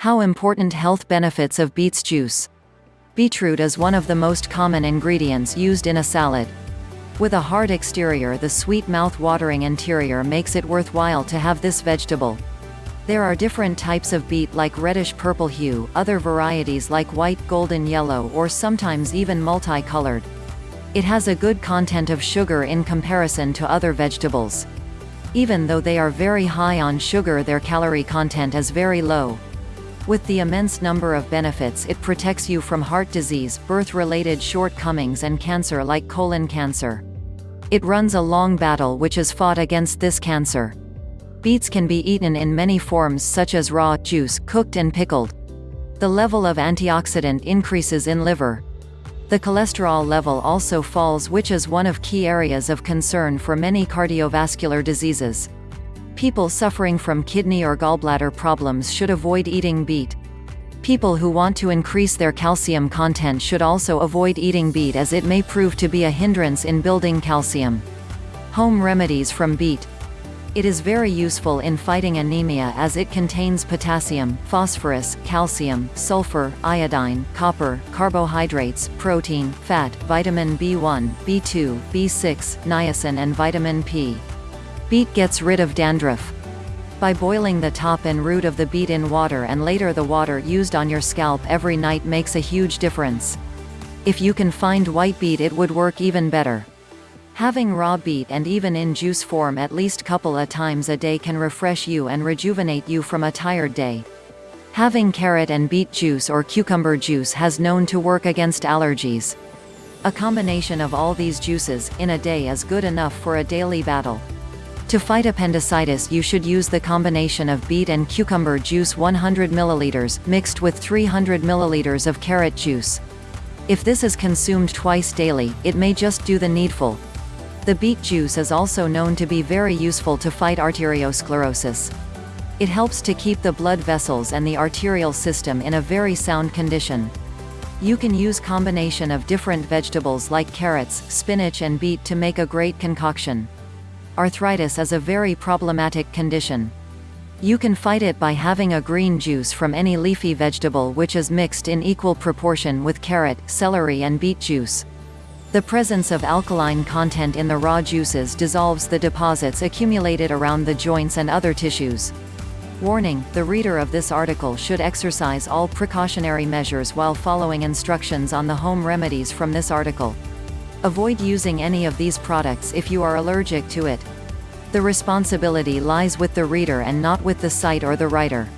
How important health benefits of beets juice. Beetroot is one of the most common ingredients used in a salad. With a hard exterior the sweet mouth-watering interior makes it worthwhile to have this vegetable. There are different types of beet like reddish-purple hue, other varieties like white, golden yellow or sometimes even multi-colored. It has a good content of sugar in comparison to other vegetables. Even though they are very high on sugar their calorie content is very low. With the immense number of benefits it protects you from heart disease, birth-related shortcomings and cancer like colon cancer. It runs a long battle which is fought against this cancer. Beets can be eaten in many forms such as raw, juice, cooked and pickled. The level of antioxidant increases in liver. The cholesterol level also falls which is one of key areas of concern for many cardiovascular diseases. People suffering from kidney or gallbladder problems should avoid eating beet. People who want to increase their calcium content should also avoid eating beet as it may prove to be a hindrance in building calcium. Home remedies from beet. It is very useful in fighting anemia as it contains potassium, phosphorus, calcium, sulfur, iodine, copper, carbohydrates, protein, fat, vitamin B1, B2, B6, niacin and vitamin P. Beet gets rid of dandruff. By boiling the top and root of the beet in water and later the water used on your scalp every night makes a huge difference. If you can find white beet it would work even better. Having raw beet and even in juice form at least couple of times a day can refresh you and rejuvenate you from a tired day. Having carrot and beet juice or cucumber juice has known to work against allergies. A combination of all these juices, in a day is good enough for a daily battle. To fight appendicitis you should use the combination of beet and cucumber juice 100 ml, mixed with 300 ml of carrot juice. If this is consumed twice daily, it may just do the needful. The beet juice is also known to be very useful to fight arteriosclerosis. It helps to keep the blood vessels and the arterial system in a very sound condition. You can use combination of different vegetables like carrots, spinach and beet to make a great concoction. Arthritis is a very problematic condition. You can fight it by having a green juice from any leafy vegetable which is mixed in equal proportion with carrot, celery and beet juice. The presence of alkaline content in the raw juices dissolves the deposits accumulated around the joints and other tissues. Warning, the reader of this article should exercise all precautionary measures while following instructions on the home remedies from this article. Avoid using any of these products if you are allergic to it. The responsibility lies with the reader and not with the site or the writer.